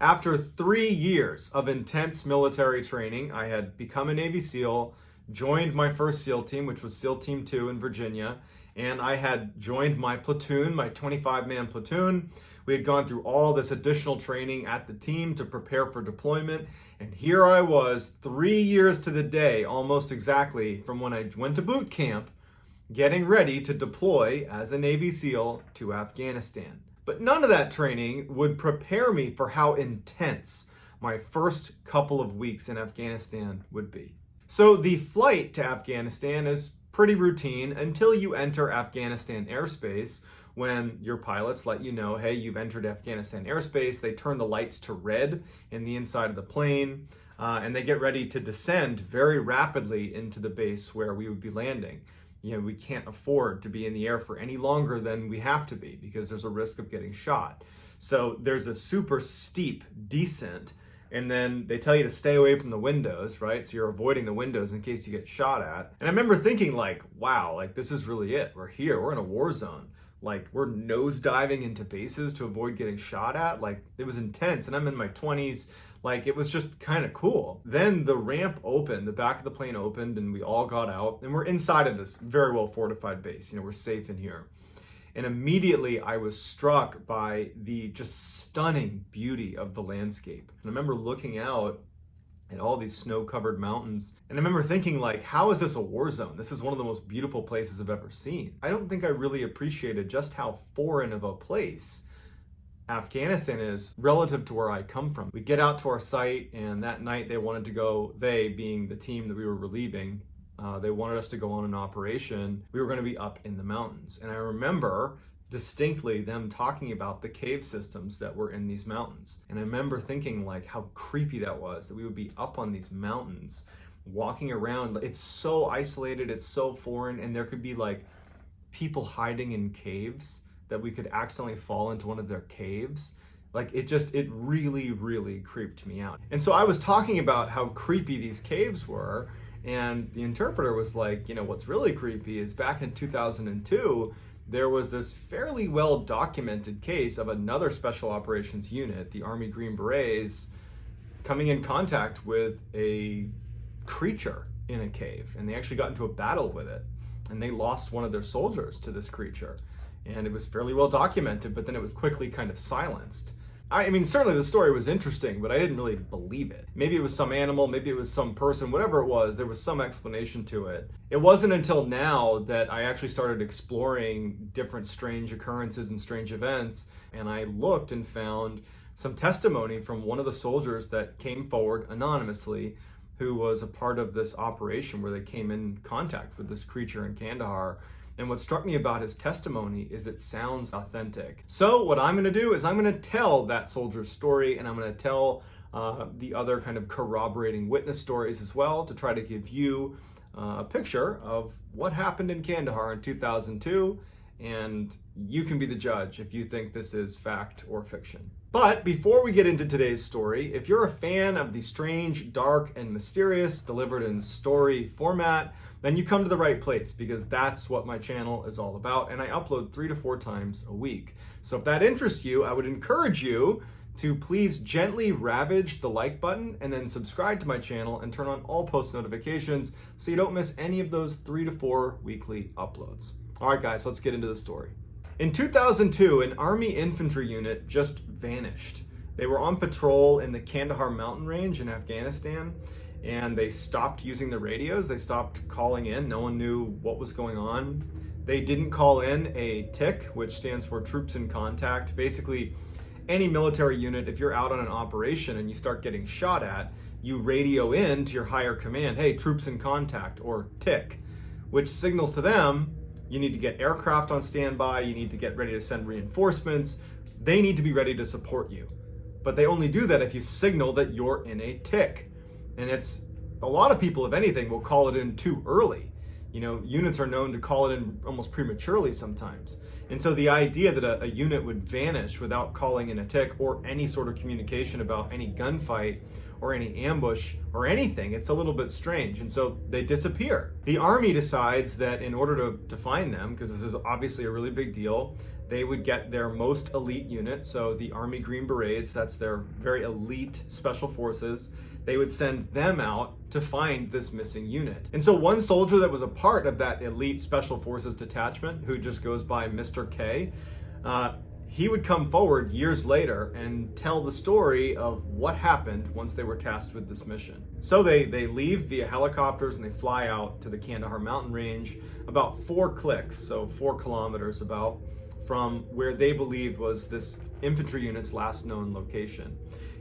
After three years of intense military training, I had become a Navy SEAL, joined my first SEAL team, which was SEAL Team 2 in Virginia, and I had joined my platoon, my 25-man platoon. We had gone through all this additional training at the team to prepare for deployment, and here I was, three years to the day, almost exactly, from when I went to boot camp, getting ready to deploy as a Navy SEAL to Afghanistan. But none of that training would prepare me for how intense my first couple of weeks in Afghanistan would be. So the flight to Afghanistan is pretty routine until you enter Afghanistan airspace when your pilots let you know, hey, you've entered Afghanistan airspace. They turn the lights to red in the inside of the plane uh, and they get ready to descend very rapidly into the base where we would be landing you know, we can't afford to be in the air for any longer than we have to be because there's a risk of getting shot. So there's a super steep descent and then they tell you to stay away from the windows, right? So you're avoiding the windows in case you get shot at. And I remember thinking like, wow, like this is really it. We're here, we're in a war zone. Like we're nose diving into bases to avoid getting shot at. Like it was intense and I'm in my 20s. Like it was just kind of cool. Then the ramp opened, the back of the plane opened and we all got out and we're inside of this very well fortified base. You know, we're safe in here. And immediately I was struck by the just stunning beauty of the landscape. And I remember looking out at all these snow-covered mountains. And I remember thinking like, how is this a war zone? This is one of the most beautiful places I've ever seen. I don't think I really appreciated just how foreign of a place Afghanistan is relative to where I come from. We get out to our site and that night they wanted to go, they being the team that we were relieving, uh, they wanted us to go on an operation. We were going to be up in the mountains. And I remember distinctly them talking about the cave systems that were in these mountains. And I remember thinking like how creepy that was, that we would be up on these mountains walking around. It's so isolated, it's so foreign, and there could be like people hiding in caves that we could accidentally fall into one of their caves. Like it just, it really, really creeped me out. And so I was talking about how creepy these caves were and the interpreter was like, you know, what's really creepy is back in 2002, there was this fairly well documented case of another special operations unit, the Army Green Berets, coming in contact with a creature in a cave. And they actually got into a battle with it. And they lost one of their soldiers to this creature and it was fairly well documented, but then it was quickly kind of silenced. I mean, certainly the story was interesting, but I didn't really believe it. Maybe it was some animal, maybe it was some person, whatever it was, there was some explanation to it. It wasn't until now that I actually started exploring different strange occurrences and strange events, and I looked and found some testimony from one of the soldiers that came forward anonymously who was a part of this operation where they came in contact with this creature in Kandahar and what struck me about his testimony is it sounds authentic. So what I'm gonna do is I'm gonna tell that soldier's story and I'm gonna tell uh, the other kind of corroborating witness stories as well to try to give you uh, a picture of what happened in Kandahar in 2002 and you can be the judge if you think this is fact or fiction. But before we get into today's story, if you're a fan of the strange, dark, and mysterious delivered in story format, then you come to the right place because that's what my channel is all about and I upload three to four times a week. So if that interests you, I would encourage you to please gently ravage the like button and then subscribe to my channel and turn on all post notifications so you don't miss any of those three to four weekly uploads. All right, guys, let's get into the story. In 2002, an Army infantry unit just vanished. They were on patrol in the Kandahar mountain range in Afghanistan, and they stopped using the radios. They stopped calling in. No one knew what was going on. They didn't call in a TIC, which stands for Troops in Contact. Basically, any military unit, if you're out on an operation and you start getting shot at, you radio in to your higher command, hey, troops in contact, or TIC, which signals to them you need to get aircraft on standby. You need to get ready to send reinforcements. They need to be ready to support you. But they only do that if you signal that you're in a tick. And it's a lot of people, if anything, will call it in too early. You know, units are known to call it in almost prematurely sometimes. And so the idea that a, a, unit would vanish without calling in a tick or any sort of communication about any gunfight or any ambush or anything, it's a little bit strange. And so they disappear. The army decides that in order to, to find them, because this is obviously a really big deal, they would get their most elite unit, so the Army Green Berets, that's their very elite special forces, they would send them out to find this missing unit. And so one soldier that was a part of that elite special forces detachment, who just goes by Mr. K, uh, he would come forward years later and tell the story of what happened once they were tasked with this mission. So they, they leave via helicopters and they fly out to the Kandahar mountain range about four clicks, so four kilometers about, from where they believed was this infantry unit's last known location.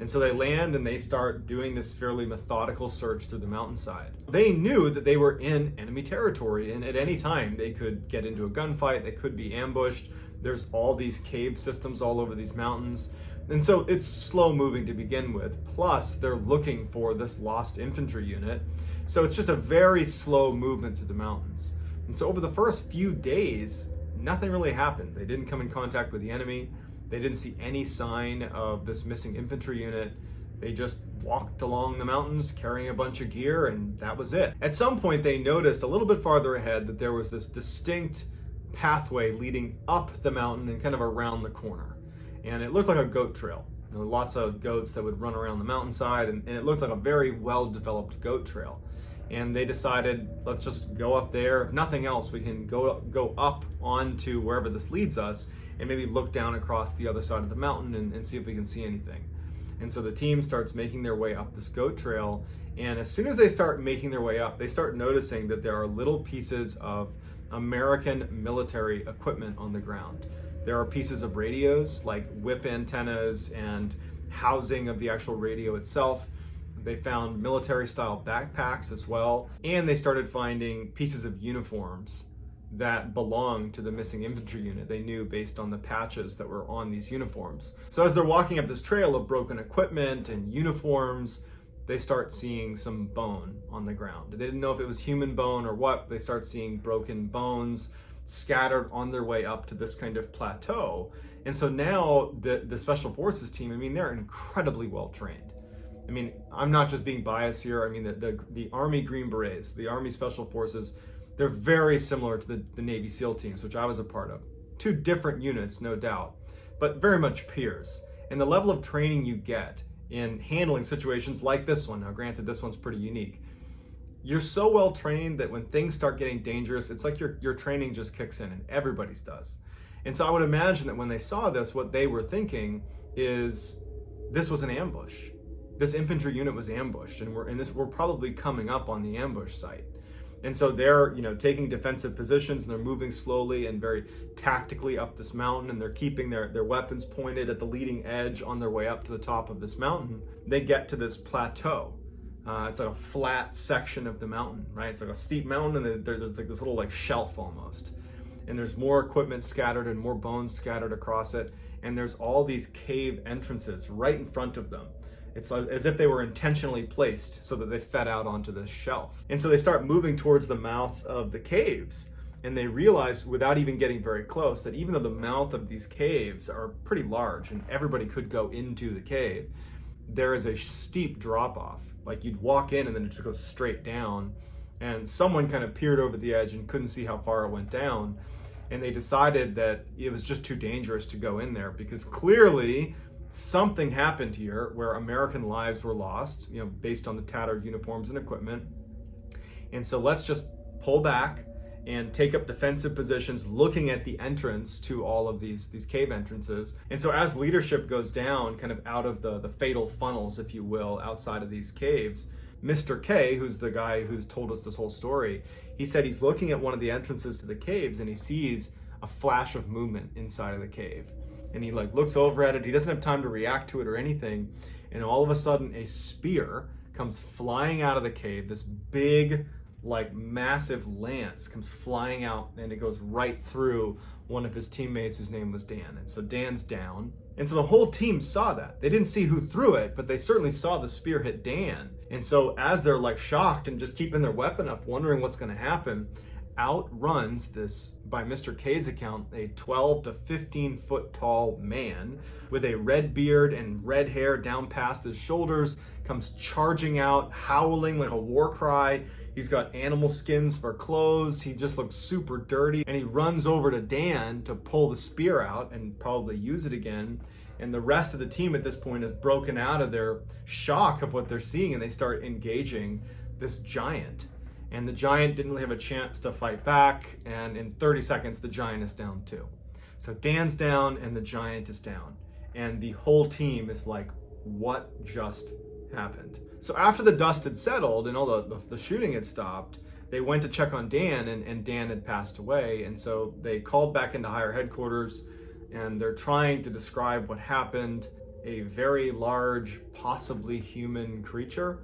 And so they land and they start doing this fairly methodical search through the mountainside. They knew that they were in enemy territory and at any time they could get into a gunfight, they could be ambushed, there's all these cave systems all over these mountains. And so it's slow moving to begin with. Plus, they're looking for this lost infantry unit. So it's just a very slow movement through the mountains. And so over the first few days, nothing really happened. They didn't come in contact with the enemy. They didn't see any sign of this missing infantry unit. They just walked along the mountains carrying a bunch of gear and that was it. At some point they noticed a little bit farther ahead that there was this distinct pathway leading up the mountain and kind of around the corner. And it looked like a goat trail. There were lots of goats that would run around the mountainside and, and it looked like a very well-developed goat trail. And they decided, let's just go up there. If nothing else, we can go, go up onto wherever this leads us and maybe look down across the other side of the mountain and, and see if we can see anything. And so the team starts making their way up this goat trail. And as soon as they start making their way up, they start noticing that there are little pieces of American military equipment on the ground. There are pieces of radios like whip antennas and housing of the actual radio itself. They found military style backpacks as well. And they started finding pieces of uniforms that belonged to the missing infantry unit. They knew based on the patches that were on these uniforms. So as they're walking up this trail of broken equipment and uniforms, they start seeing some bone on the ground. They didn't know if it was human bone or what. They start seeing broken bones scattered on their way up to this kind of plateau. And so now the, the Special Forces team, I mean, they're incredibly well trained. I mean, I'm not just being biased here. I mean, the, the, the Army Green Berets, the Army Special Forces, they're very similar to the, the Navy SEAL teams, which I was a part of. Two different units, no doubt, but very much peers. And the level of training you get in handling situations like this one. Now, granted, this one's pretty unique. You're so well trained that when things start getting dangerous, it's like your, your training just kicks in and everybody's does. And so I would imagine that when they saw this, what they were thinking is this was an ambush. This infantry unit was ambushed and we're, and this, we're probably coming up on the ambush site. And so they're, you know, taking defensive positions and they're moving slowly and very tactically up this mountain and they're keeping their, their weapons pointed at the leading edge on their way up to the top of this mountain. They get to this plateau. Uh, it's like a flat section of the mountain, right? It's like a steep mountain and there's like this little like shelf almost. And there's more equipment scattered and more bones scattered across it. And there's all these cave entrances right in front of them. It's as if they were intentionally placed so that they fed out onto this shelf. And so they start moving towards the mouth of the caves and they realize without even getting very close that even though the mouth of these caves are pretty large and everybody could go into the cave, there is a steep drop off. Like you'd walk in and then it just goes straight down and someone kind of peered over the edge and couldn't see how far it went down. And they decided that it was just too dangerous to go in there because clearly something happened here where American lives were lost, you know, based on the tattered uniforms and equipment. And so let's just pull back and take up defensive positions looking at the entrance to all of these these cave entrances and so as leadership goes down kind of out of the the fatal funnels if you will outside of these caves mr k who's the guy who's told us this whole story he said he's looking at one of the entrances to the caves and he sees a flash of movement inside of the cave and he like looks over at it. He doesn't have time to react to it or anything. And all of a sudden a spear comes flying out of the cave. This big, like massive lance comes flying out and it goes right through one of his teammates whose name was Dan. And so Dan's down. And so the whole team saw that. They didn't see who threw it, but they certainly saw the spear hit Dan. And so as they're like shocked and just keeping their weapon up, wondering what's gonna happen, outruns this, by Mr. K's account, a 12 to 15 foot tall man with a red beard and red hair down past his shoulders, comes charging out, howling like a war cry. He's got animal skins for clothes. He just looks super dirty. And he runs over to Dan to pull the spear out and probably use it again. And the rest of the team at this point is broken out of their shock of what they're seeing and they start engaging this giant. And the giant didn't really have a chance to fight back. And in 30 seconds, the giant is down too. So Dan's down and the giant is down. And the whole team is like, what just happened? So after the dust had settled and all the, the, the shooting had stopped, they went to check on Dan and, and Dan had passed away. And so they called back into higher headquarters and they're trying to describe what happened. A very large, possibly human creature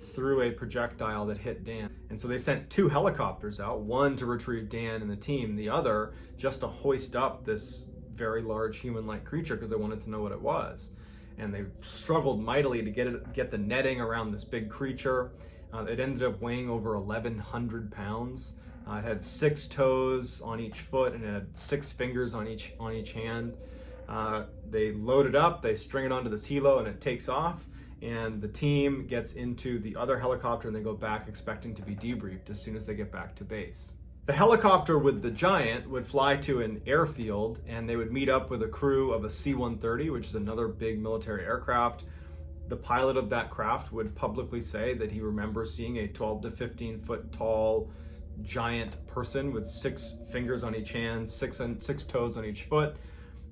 threw a projectile that hit Dan. And so they sent two helicopters out, one to retrieve Dan and the team, the other just to hoist up this very large human-like creature because they wanted to know what it was and they struggled mightily to get it, get the netting around this big creature. Uh, it ended up weighing over 1,100 pounds. Uh, it had six toes on each foot and it had six fingers on each on each hand. Uh, they load it up, they string it onto this helo, and it takes off. And the team gets into the other helicopter and they go back expecting to be debriefed as soon as they get back to base. The helicopter with the Giant would fly to an airfield and they would meet up with a crew of a C-130, which is another big military aircraft. The pilot of that craft would publicly say that he remembers seeing a 12 to 15 foot tall giant person with six fingers on each hand, six, and six toes on each foot,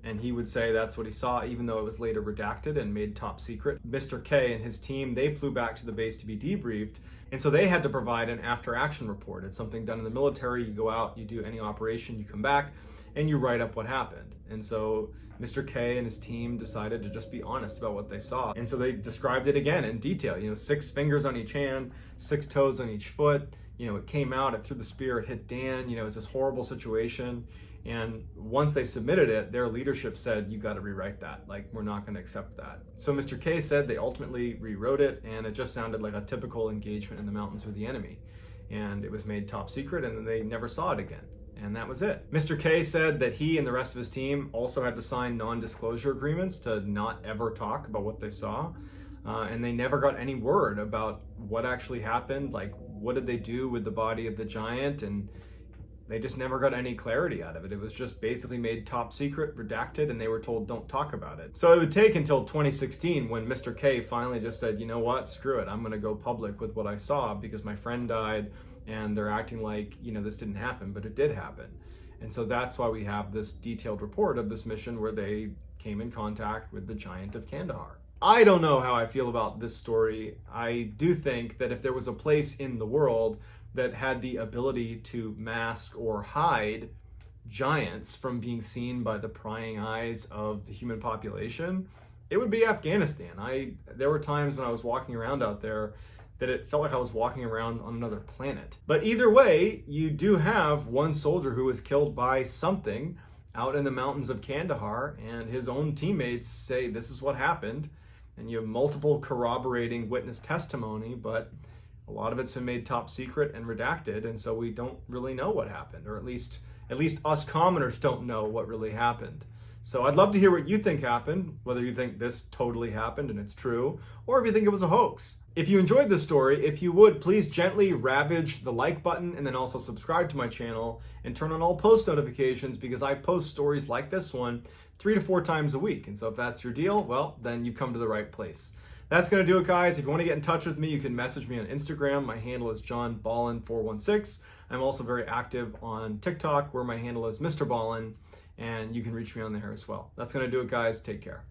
and he would say that's what he saw, even though it was later redacted and made top secret. Mr. K and his team, they flew back to the base to be debriefed, and so they had to provide an after action report. It's something done in the military. You go out, you do any operation, you come back, and you write up what happened. And so Mr. K and his team decided to just be honest about what they saw. And so they described it again in detail, you know, six fingers on each hand, six toes on each foot, you know, it came out, it threw the spear, it hit Dan, you know, it's this horrible situation. And once they submitted it, their leadership said, you got to rewrite that. Like, we're not going to accept that. So Mr. K said they ultimately rewrote it, and it just sounded like a typical engagement in the mountains with the enemy. And it was made top secret, and then they never saw it again. And that was it. Mr. K said that he and the rest of his team also had to sign non-disclosure agreements to not ever talk about what they saw. Uh, and they never got any word about what actually happened. Like, what did they do with the body of the giant? And they just never got any clarity out of it. It was just basically made top secret, redacted, and they were told don't talk about it. So it would take until 2016 when Mr. K finally just said, you know what, screw it. I'm gonna go public with what I saw because my friend died and they're acting like, you know, this didn't happen, but it did happen. And so that's why we have this detailed report of this mission where they came in contact with the giant of Kandahar. I don't know how I feel about this story. I do think that if there was a place in the world that had the ability to mask or hide giants from being seen by the prying eyes of the human population, it would be Afghanistan. I There were times when I was walking around out there that it felt like I was walking around on another planet. But either way, you do have one soldier who was killed by something out in the mountains of Kandahar, and his own teammates say this is what happened. And you have multiple corroborating witness testimony, but a lot of it's been made top secret and redacted, and so we don't really know what happened, or at least at least us commoners don't know what really happened. So I'd love to hear what you think happened, whether you think this totally happened and it's true, or if you think it was a hoax. If you enjoyed this story, if you would, please gently ravage the like button and then also subscribe to my channel and turn on all post notifications because I post stories like this one three to four times a week. And so if that's your deal, well, then you've come to the right place. That's going to do it, guys. If you want to get in touch with me, you can message me on Instagram. My handle is John johnballin416. I'm also very active on TikTok, where my handle is Mr. Ballen, and you can reach me on there as well. That's going to do it, guys. Take care.